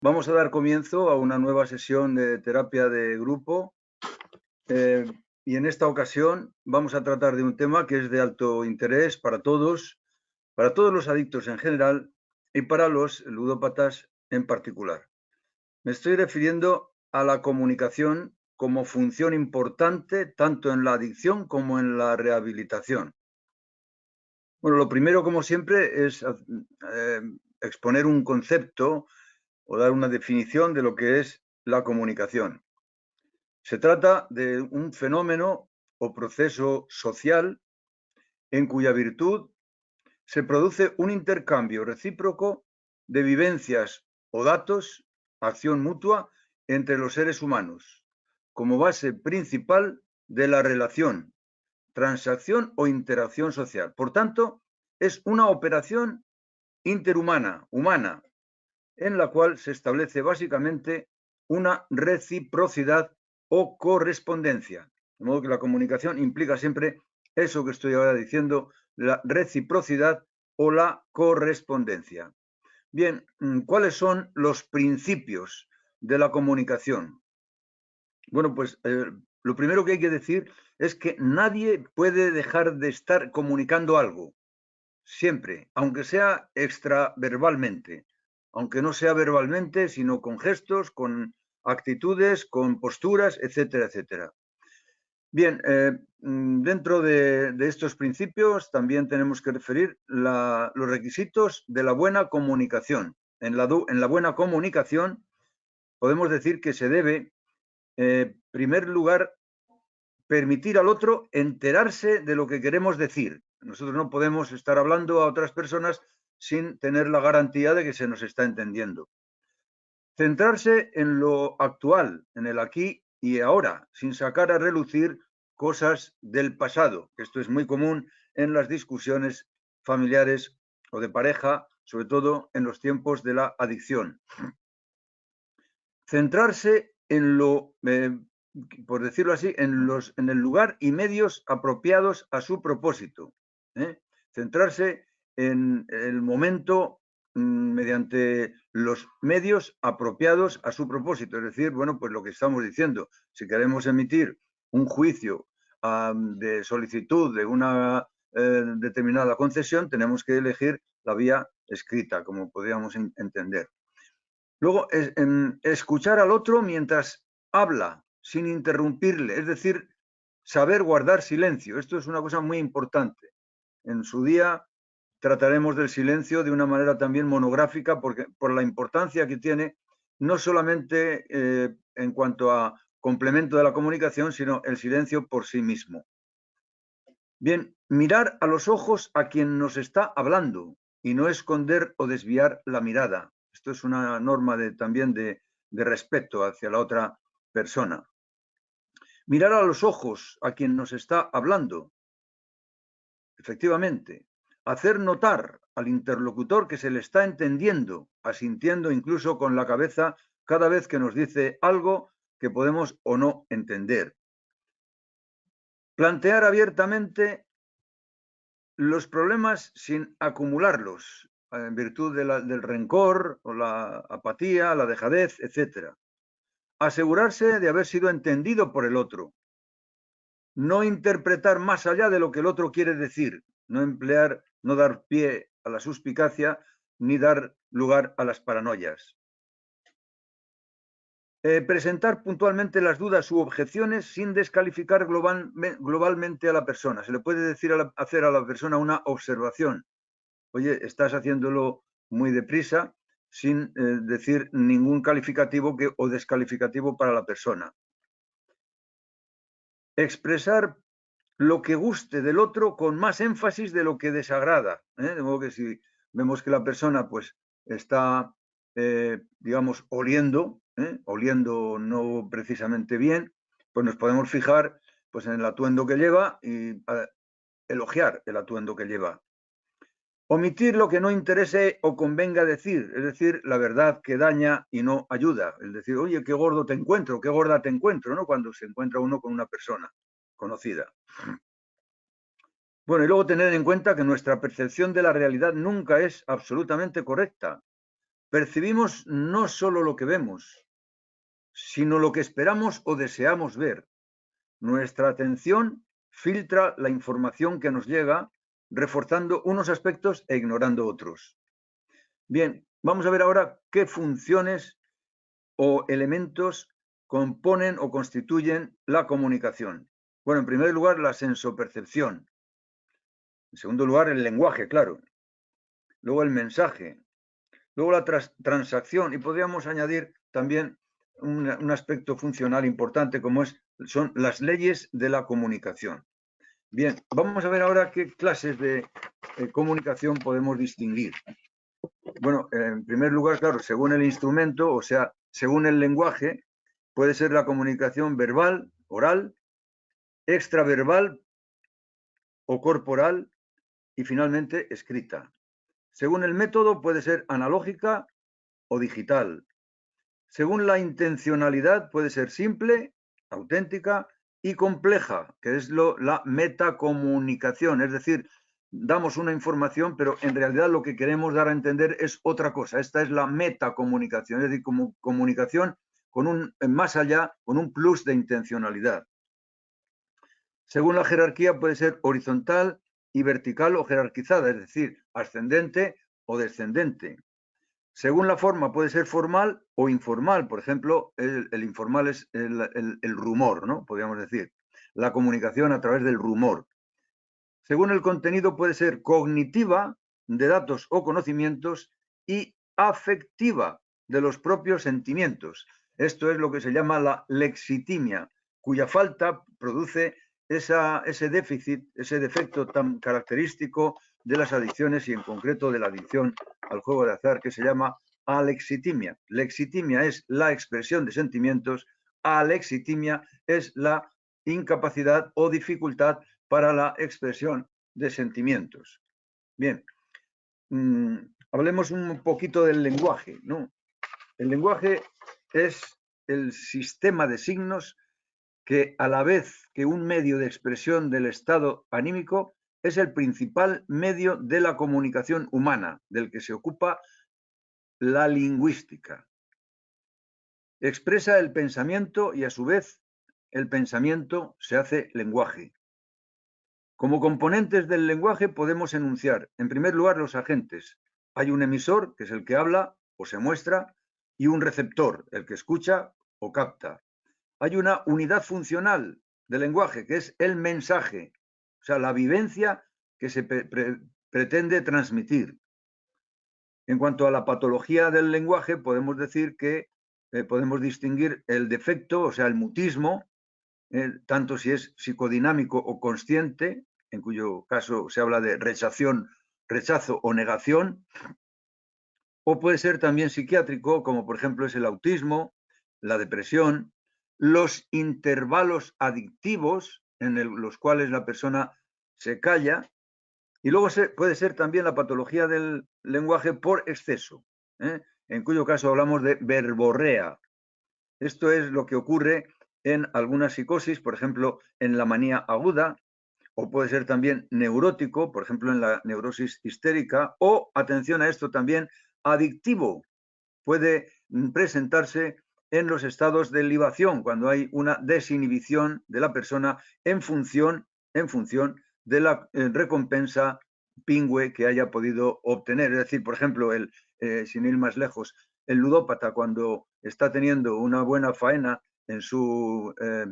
Vamos a dar comienzo a una nueva sesión de terapia de grupo eh, y en esta ocasión vamos a tratar de un tema que es de alto interés para todos, para todos los adictos en general y para los ludópatas en particular. Me estoy refiriendo a la comunicación como función importante tanto en la adicción como en la rehabilitación. Bueno, lo primero, como siempre, es eh, exponer un concepto o dar una definición de lo que es la comunicación. Se trata de un fenómeno o proceso social en cuya virtud se produce un intercambio recíproco de vivencias o datos, acción mutua, entre los seres humanos, como base principal de la relación, transacción o interacción social. Por tanto, es una operación interhumana, humana, en la cual se establece básicamente una reciprocidad o correspondencia. De modo que la comunicación implica siempre eso que estoy ahora diciendo, la reciprocidad o la correspondencia. Bien, mm, ¿cuáles son los principios de la comunicación? Bueno, pues eh, lo primero que hay que decir es que nadie puede dejar de estar comunicando algo, siempre, aunque sea extraverbalmente aunque no sea verbalmente, sino con gestos, con actitudes, con posturas, etcétera, etcétera. Bien, eh, mm, dentro de, estos principios también tenemos que referir los requisitos de la buena comunicación. En la, en la, buena comunicación podemos decir que se debe, eh, en primer lugar, permitir al otro enterarse de lo que queremos decir. Nosotros no podemos estar hablando a otras personas sin tener la garantía de que se nos está entendiendo. Centrarse en lo actual, en el aquí y ahora, sin sacar a relucir cosas del pasado. Esto es muy común en las discusiones familiares o de pareja, sobre todo en los tiempos de la adicción. Centrarse en lo, eh, por decirlo así, en, los, en el lugar y medios apropiados a su propósito. ¿Eh? Centrarse en el momento mm, mediante los medios apropiados a su propósito. Es decir, bueno, pues lo que estamos diciendo, si queremos emitir un juicio de solicitud de una eh, determinada concesión, tenemos que elegir la vía escrita, como podríamos entender. Luego, escuchar al otro mientras habla, sin interrumpirle, es decir, saber guardar silencio. Esto es una cosa muy importante. En su día trataremos del silencio de una manera también monográfica porque, por la importancia que tiene, no solamente eh, en cuanto a complemento de la comunicación, sino el silencio por sí mismo. Bien, mirar a los ojos a quien nos está hablando y no esconder o desviar la mirada. Esto es una norma de, también de, de respeto hacia la otra persona. Mirar a los ojos a quien nos está hablando. Efectivamente, hacer notar al interlocutor que se le está entendiendo, asintiendo incluso con la cabeza cada vez que nos dice algo que podemos o no entender. Plantear abiertamente los problemas sin acumularlos, en virtud del rencor o la apatía, la dejadez, etc. Asegurarse de haber sido entendido por el otro. No interpretar más allá de lo que el otro quiere decir. No emplear no dar pie a la suspicacia ni dar lugar a las paranoias. Eh, presentar puntualmente las dudas u objeciones sin descalificar globalmente a la persona. Se le puede decir hacer a la persona una observación. Oye, estás haciéndolo muy deprisa sin eh, decir ningún calificativo o descalificativo para la persona. Expresar lo que guste del otro con más énfasis de lo que desagrada. ¿eh? De modo que si vemos que la persona pues está, eh, digamos, oliendo, ¿eh? oliendo no precisamente bien, pues nos podemos fijar pues en el atuendo que lleva y elogiar el atuendo que lleva. Omitir lo que no interese o convenga decir, es decir, la verdad que daña y no ayuda. Es decir, oye, qué gordo te encuentro, qué gorda te encuentro, ¿no? Cuando se encuentra uno con una persona conocida. Bueno, y luego tener en cuenta que nuestra percepción de la realidad nunca es absolutamente correcta. percibimos no solo lo que vemos, sino lo que esperamos o deseamos ver. Nuestra atención filtra la información que nos llega, reforzando unos aspectos e ignorando otros. Bien, vamos a ver ahora qué funciones o elementos componen o constituyen la comunicación. Bueno, en primer lugar, la sensopercepción. En segundo lugar, el lenguaje, claro. Luego el mensaje. Luego la transacción. Y podríamos añadir también un, aspecto funcional importante como es, son las leyes de la comunicación. Bien, vamos a ver ahora qué clases de eh, comunicación podemos distinguir. Bueno, en primer lugar, claro, según el instrumento, o sea, según el lenguaje, puede ser la comunicación verbal, oral, extraverbal o corporal y finalmente escrita. Según el método puede ser analógica o digital. Según la intencionalidad puede ser simple, auténtica y compleja, que es lo, la metacomunicación, es decir, damos una información, pero en realidad lo que queremos dar a entender es otra cosa. Esta es la metacomunicación, es decir, comunicación con un más allá, con un plus de intencionalidad. Según la jerarquía puede ser horizontal y vertical o jerarquizada, es decir, ascendente o descendente. Según la forma puede ser formal o informal. Por ejemplo, el, informal es el, rumor, ¿no? Podríamos decir. La comunicación a través del rumor. Según el contenido puede ser cognitiva, de datos o conocimientos, y afectiva, de los propios sentimientos. Esto es lo que se llama la lexitimia, cuya falta produce ese déficit, ese defecto tan característico de las adicciones y en concreto de la adicción al juego de azar que se llama alexitimia. Lexitimia es la expresión de sentimientos, alexitimia es la incapacidad o dificultad para la expresión de sentimientos. Bien, mm, hablemos un poquito del lenguaje. ¿no? El lenguaje es el sistema de signos que a la vez que un medio de expresión del estado anímico es el principal medio de la comunicación humana, del que se ocupa la lingüística. Expresa el pensamiento y a su vez el pensamiento se hace lenguaje. Como componentes del lenguaje podemos enunciar, en primer lugar, los agentes. Hay un emisor, que es el que habla o se muestra, y un receptor, el que escucha o capta hay una unidad funcional del lenguaje, que es el mensaje, o sea, la vivencia que se pretende transmitir. En cuanto a la patología del lenguaje, podemos decir que eh, podemos distinguir el defecto, o sea, el mutismo, eh, tanto si es psicodinámico o consciente, en cuyo caso se habla de rechación, rechazo o negación, o puede ser también psiquiátrico, como por ejemplo es el autismo, la depresión, los intervalos adictivos en los cuales la persona se calla y luego puede ser también la patología del lenguaje por exceso, ¿eh? en cuyo caso hablamos de verborrea. Esto es lo que ocurre en algunas psicosis, por ejemplo, en la manía aguda, o puede ser también neurótico, por ejemplo, en la neurosis histérica, o, atención a esto también, adictivo. Puede presentarse en los estados de libación, cuando hay una desinhibición de la persona en función, en función de la eh, recompensa pingüe que haya podido obtener. Es decir, por ejemplo, el, eh, sin ir más lejos, el ludópata cuando está teniendo una buena faena en su eh,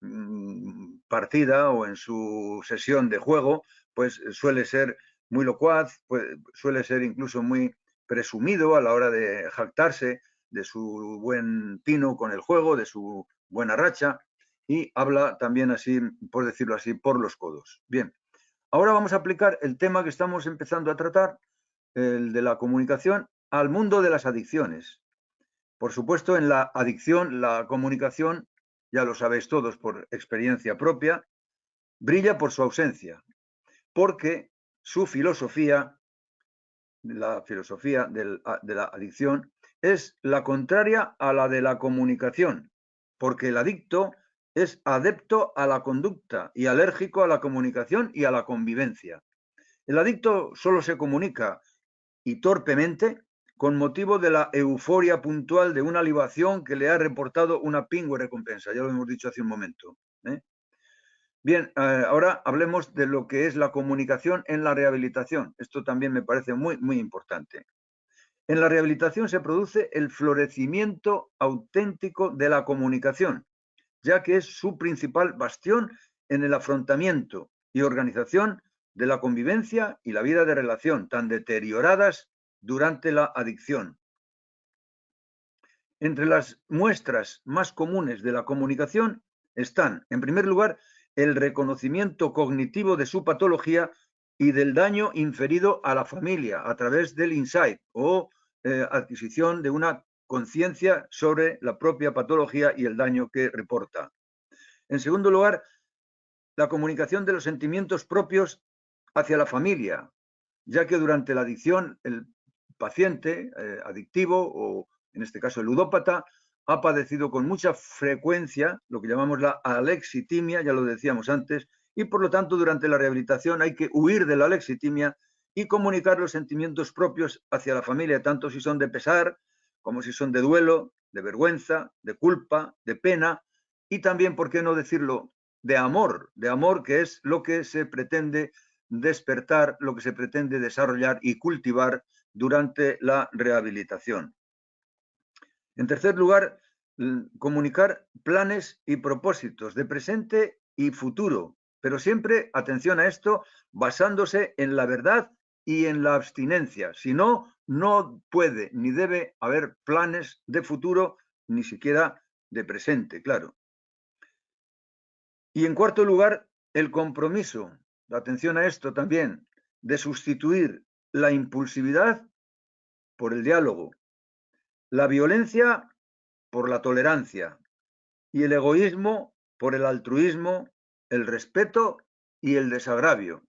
mm, partida o en su sesión de juego, pues suele ser muy locuaz, suele ser incluso muy presumido a la hora de jactarse de su buen tino con el juego, de su buena racha y habla también así, por decirlo así, por los codos. Bien, ahora vamos a aplicar el tema que estamos empezando a tratar, el de la comunicación, al mundo de las adicciones. Por supuesto, en la adicción, la comunicación, ya lo sabéis todos por experiencia propia, brilla por su ausencia, porque su filosofía, la filosofía de la adicción, es la contraria a la de la comunicación, porque el adicto es adepto a la conducta y alérgico a la comunicación y a la convivencia. El adicto solo se comunica y torpemente con motivo de la euforia puntual de una libación que le ha reportado una pingüe recompensa. Ya lo hemos dicho hace un momento. ¿eh? Bien, eh, ahora hablemos de lo que es la comunicación en la rehabilitación. Esto también me parece muy, muy importante. En la rehabilitación se produce el florecimiento auténtico de la comunicación, ya que es su principal bastión en el afrontamiento y organización de la convivencia y la vida de relación, tan deterioradas durante la adicción. Entre las muestras más comunes de la comunicación están, en primer lugar, el reconocimiento cognitivo de su patología y del daño inferido a la familia a través del insight o eh, adquisición de una conciencia sobre la propia patología y el daño que reporta. En segundo lugar, la comunicación de los sentimientos propios hacia la familia, ya que durante la adicción el paciente eh, adictivo o en este caso el ludópata ha padecido con mucha frecuencia lo que llamamos la alexitimia, ya lo decíamos antes, y por lo tanto durante la rehabilitación hay que huir de la alexitimia y comunicar los sentimientos propios hacia la familia, tanto si son de pesar como si son de duelo, de vergüenza, de culpa, de pena y también, ¿por qué no decirlo?, de amor, de amor que es lo que se pretende despertar, lo que se pretende desarrollar y cultivar durante la rehabilitación. En tercer lugar, comunicar planes y propósitos de presente y futuro, pero siempre, atención a esto, basándose en la verdad y en la abstinencia. Si no, no puede ni debe haber planes de futuro, ni siquiera de presente, claro. Y en cuarto lugar, el compromiso, atención a esto también, de sustituir la impulsividad por el diálogo, la violencia por la tolerancia y el egoísmo por el altruismo, el respeto y el desagravio.